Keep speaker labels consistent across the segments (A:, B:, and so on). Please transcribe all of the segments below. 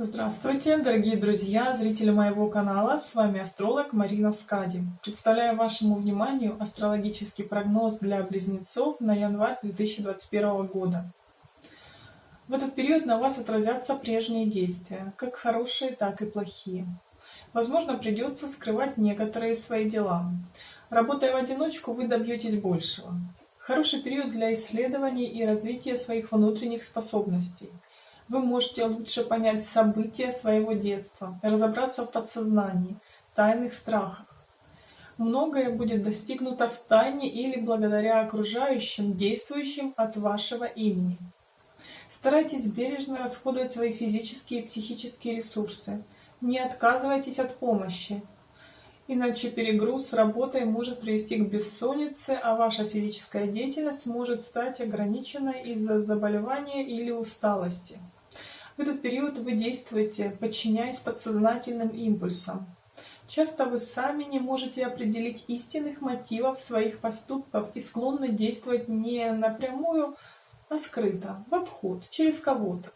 A: Здравствуйте, дорогие друзья, зрители моего канала, с вами астролог Марина Скади. Представляю вашему вниманию астрологический прогноз для близнецов на январь 2021 года. В этот период на вас отразятся прежние действия, как хорошие, так и плохие. Возможно, придется скрывать некоторые свои дела. Работая в одиночку, вы добьетесь большего. Хороший период для исследований и развития своих внутренних способностей – вы можете лучше понять события своего детства, разобраться в подсознании, тайных страхах. Многое будет достигнуто в тайне или благодаря окружающим, действующим от вашего имени. Старайтесь бережно расходовать свои физические и психические ресурсы. Не отказывайтесь от помощи, иначе перегруз работой может привести к бессоннице, а ваша физическая деятельность может стать ограниченной из-за заболевания или усталости. В этот период вы действуете, подчиняясь подсознательным импульсам. Часто вы сами не можете определить истинных мотивов своих поступков и склонны действовать не напрямую, а скрыто, в обход, через кого-то.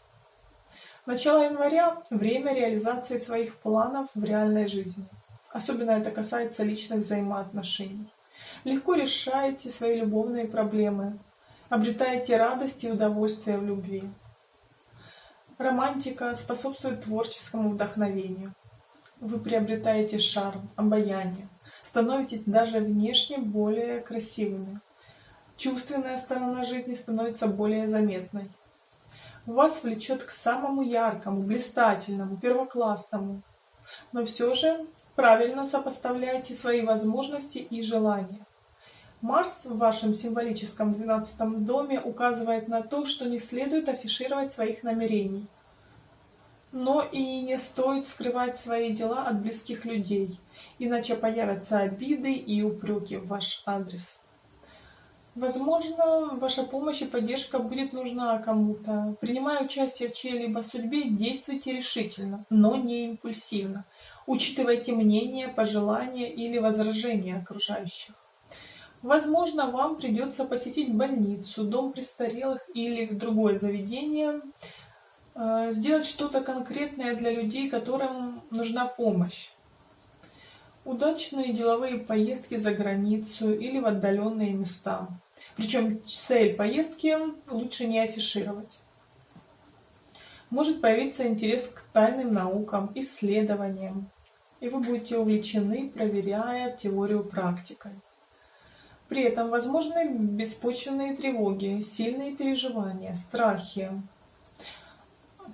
A: Начало января – время реализации своих планов в реальной жизни. Особенно это касается личных взаимоотношений. Легко решаете свои любовные проблемы, обретаете радость и удовольствие в любви. Романтика способствует творческому вдохновению. Вы приобретаете шарм, обаяние, становитесь даже внешне более красивыми. Чувственная сторона жизни становится более заметной. Вас влечет к самому яркому, блистательному, первоклассному. Но все же правильно сопоставляйте свои возможности и желания. Марс в вашем символическом двенадцатом доме указывает на то, что не следует афишировать своих намерений. Но и не стоит скрывать свои дела от близких людей, иначе появятся обиды и упреки в ваш адрес. Возможно, ваша помощь и поддержка будет нужна кому-то. Принимая участие в чьей-либо судьбе, действуйте решительно, но не импульсивно. Учитывайте мнение, пожелания или возражения окружающих. Возможно, вам придется посетить больницу, дом престарелых или другое заведение, э, сделать что-то конкретное для людей, которым нужна помощь. Удачные деловые поездки за границу или в отдаленные места. Причем цель поездки лучше не афишировать. Может появиться интерес к тайным наукам, исследованиям, и вы будете увлечены, проверяя теорию практикой. При этом возможны беспочвенные тревоги, сильные переживания, страхи.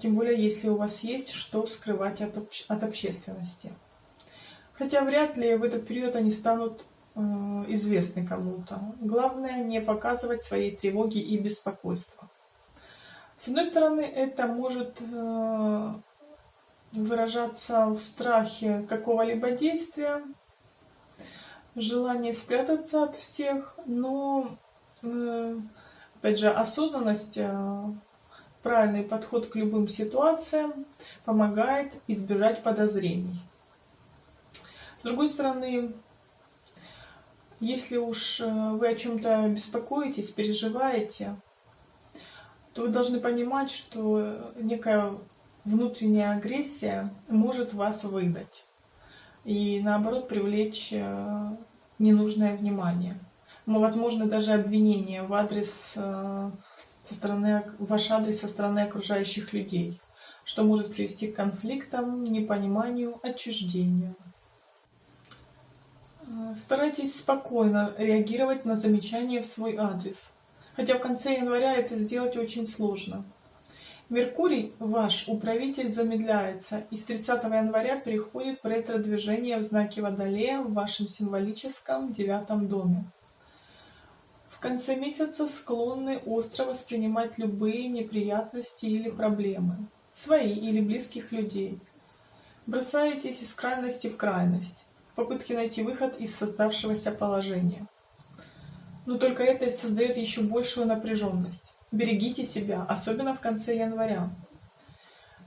A: Тем более, если у вас есть что скрывать от, обще от общественности. Хотя вряд ли в этот период они станут э, известны кому-то. Главное не показывать своей тревоги и беспокойства. С одной стороны, это может э, выражаться в страхе какого-либо действия, желание спрятаться от всех, но, э, опять же, осознанность, э, правильный подход к любым ситуациям помогает избежать подозрений. С другой стороны, если уж э, вы о чем-то беспокоитесь, переживаете, то вы должны понимать, что некая внутренняя агрессия может вас выдать и наоборот привлечь ненужное внимание. Но, возможно, даже обвинение в адрес э, со стороны, ваш адрес со стороны окружающих людей, что может привести к конфликтам, непониманию, отчуждению. Э, старайтесь спокойно реагировать на замечания в свой адрес, хотя в конце января это сделать очень сложно. Меркурий, ваш управитель, замедляется и с 30 января переходит в ретро-движение в знаке Водолея в вашем символическом девятом доме. В конце месяца склонны остро воспринимать любые неприятности или проблемы, свои или близких людей. Бросаетесь из крайности в крайность, в попытке найти выход из создавшегося положения. Но только это создает еще большую напряженность. Берегите себя, особенно в конце января,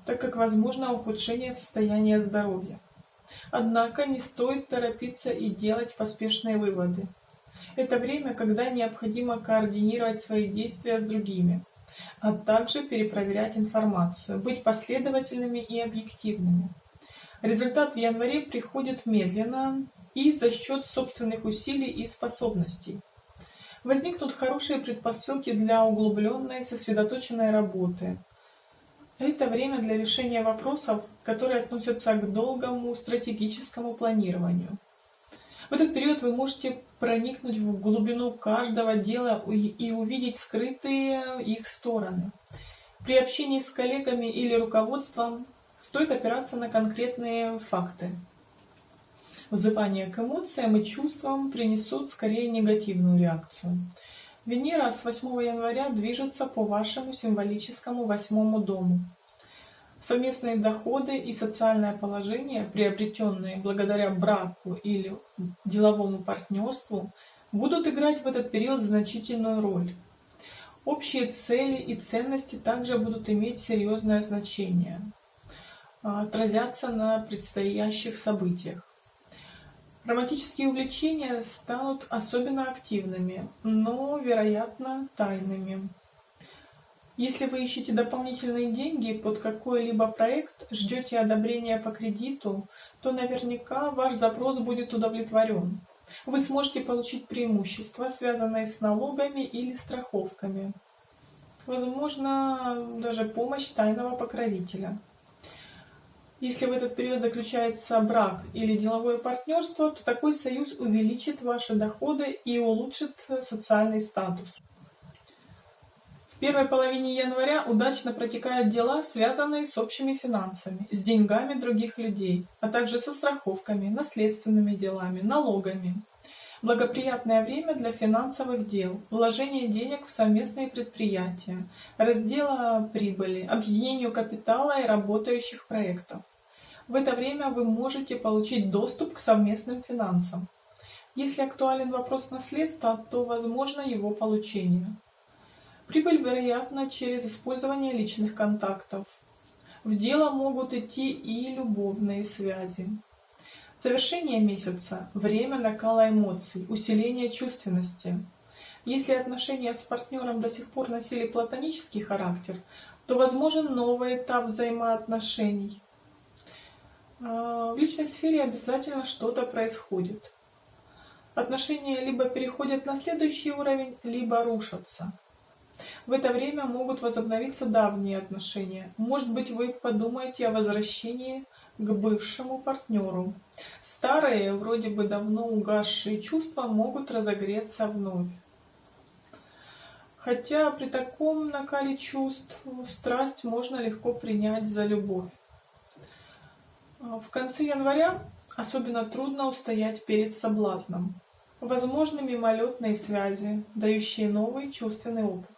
A: так как возможно ухудшение состояния здоровья. Однако не стоит торопиться и делать поспешные выводы. Это время, когда необходимо координировать свои действия с другими. а также перепроверять информацию, быть последовательными и объективными. Результат в январе приходит медленно и за счет собственных усилий и способностей. Возникнут хорошие предпосылки для углубленной, сосредоточенной работы. Это время для решения вопросов, которые относятся к долгому стратегическому планированию. В этот период вы можете проникнуть в глубину каждого дела и увидеть скрытые их стороны. При общении с коллегами или руководством стоит опираться на конкретные факты. Взывание к эмоциям и чувствам принесут скорее негативную реакцию. Венера с 8 января движется по вашему символическому восьмому дому. Совместные доходы и социальное положение, приобретенные благодаря браку или деловому партнерству, будут играть в этот период значительную роль. Общие цели и ценности также будут иметь серьезное значение, а, отразятся на предстоящих событиях. Романтические увлечения станут особенно активными, но, вероятно, тайными. Если вы ищете дополнительные деньги под какой-либо проект, ждете одобрения по кредиту, то наверняка ваш запрос будет удовлетворен. Вы сможете получить преимущества, связанные с налогами или страховками. Возможно, даже помощь тайного покровителя. Если в этот период заключается брак или деловое партнерство, то такой союз увеличит ваши доходы и улучшит социальный статус первой половине января удачно протекают дела, связанные с общими финансами, с деньгами других людей, а также со страховками, наследственными делами, налогами. Благоприятное время для финансовых дел, вложения денег в совместные предприятия, раздела прибыли, объединению капитала и работающих проектов. В это время вы можете получить доступ к совместным финансам. Если актуален вопрос наследства, то возможно его получение. Прибыль вероятна через использование личных контактов. В дело могут идти и любовные связи. Завершение месяца – время накала эмоций, усиления чувственности. Если отношения с партнером до сих пор носили платонический характер, то возможен новый этап взаимоотношений. А, в личной сфере обязательно что-то происходит. Отношения либо переходят на следующий уровень, либо рушатся. В это время могут возобновиться давние отношения. Может быть, вы подумаете о возвращении к бывшему партнеру. Старые, вроде бы давно угасшие чувства могут разогреться вновь. Хотя при таком накале чувств страсть можно легко принять за любовь. В конце января особенно трудно устоять перед соблазном. Возможны мимолетные связи, дающие новый чувственный опыт.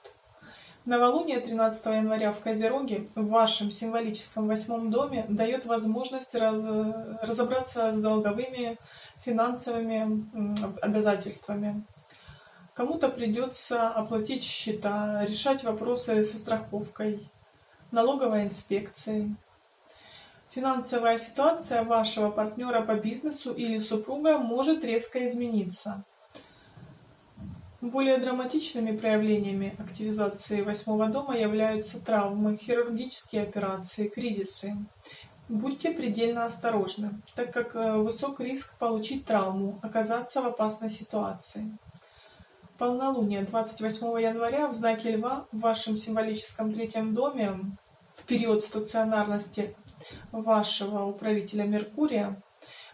A: Новолуние 13 января в Козероге в вашем символическом восьмом доме дает возможность разобраться с долговыми финансовыми обязательствами. Кому-то придется оплатить счета, решать вопросы со страховкой, налоговой инспекцией. Финансовая ситуация вашего партнера по бизнесу или супруга может резко измениться. Более драматичными проявлениями активизации восьмого дома являются травмы, хирургические операции, кризисы. Будьте предельно осторожны, так как э, высок риск получить травму, оказаться в опасной ситуации. Полнолуние 28 января в знаке Льва в вашем символическом третьем доме в период стационарности вашего управителя Меркурия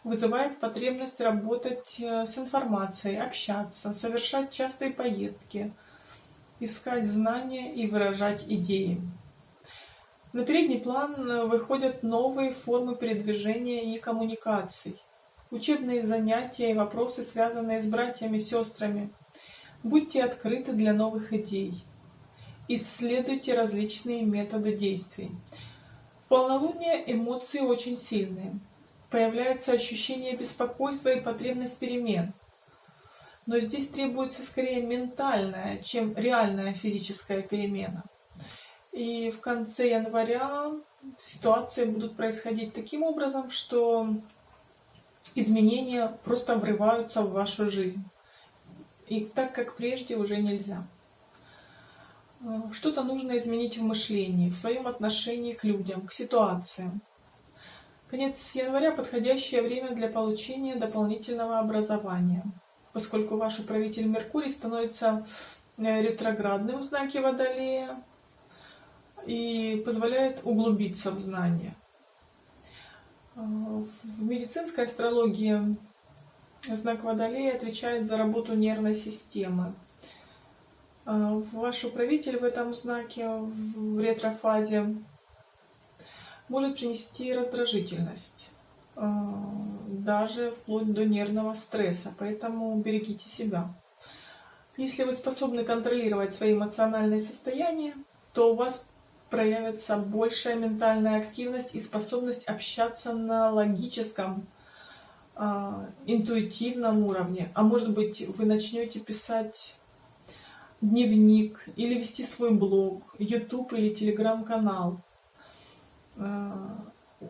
A: вызывает потребность работать э, с информацией, общаться, совершать частые поездки, искать знания и выражать идеи. На передний план э, выходят новые формы передвижения и коммуникаций, учебные занятия и вопросы, связанные с братьями и сестрами. Будьте открыты для новых идей. Исследуйте различные методы действий. Полнолуние эмоции очень сильные появляется ощущение беспокойства и потребность перемен. Но здесь требуется скорее ментальная, чем реальная физическая перемена. И в конце января ситуации будут происходить таким образом, что изменения просто врываются в вашу жизнь. И так, как прежде, уже нельзя. Э, Что-то нужно изменить в мышлении, в своем отношении к людям, к ситуациям. Конец января – подходящее время для получения дополнительного образования, поскольку ваш управитель Меркурий становится э, ретроградным в знаке Водолея и позволяет углубиться в знания. Э, В медицинской астрологии знак Водолея отвечает за работу нервной системы. Э, Ваш управитель в этом знаке, в ретрофазе, может принести раздражительность, э, даже вплоть до нервного стресса, поэтому берегите себя. Если вы способны контролировать свои эмоциональные состояния, то у вас проявится большая ментальная активность и способность общаться на логическом, э, интуитивном уровне. А может быть, вы начнете писать дневник или вести свой блог, YouTube или телеграм-канал. Э,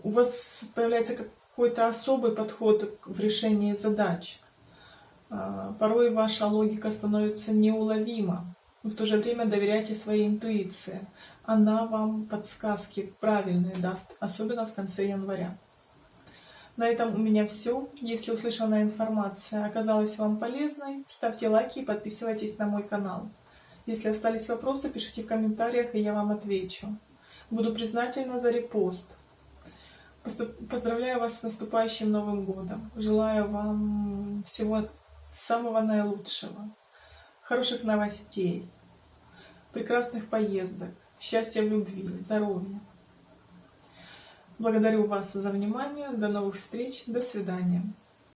A: У вас появляется какой-то особый подход в решении задач. Э, Порой ваша логика становится неуловима. В то же время доверяйте своей интуиции. Она вам подсказки правильные даст, особенно в конце января. На этом у меня все. Если услышанная информация оказалась вам полезной, ставьте лайки и подписывайтесь на мой канал. Если остались вопросы, пишите в комментариях, и я вам отвечу. Буду признательна за репост. Поздравляю вас с наступающим Новым годом. Желаю вам всего самого наилучшего. Хороших новостей, прекрасных поездок, счастья в любви, здоровья. Благодарю вас за внимание. До новых встреч. До свидания.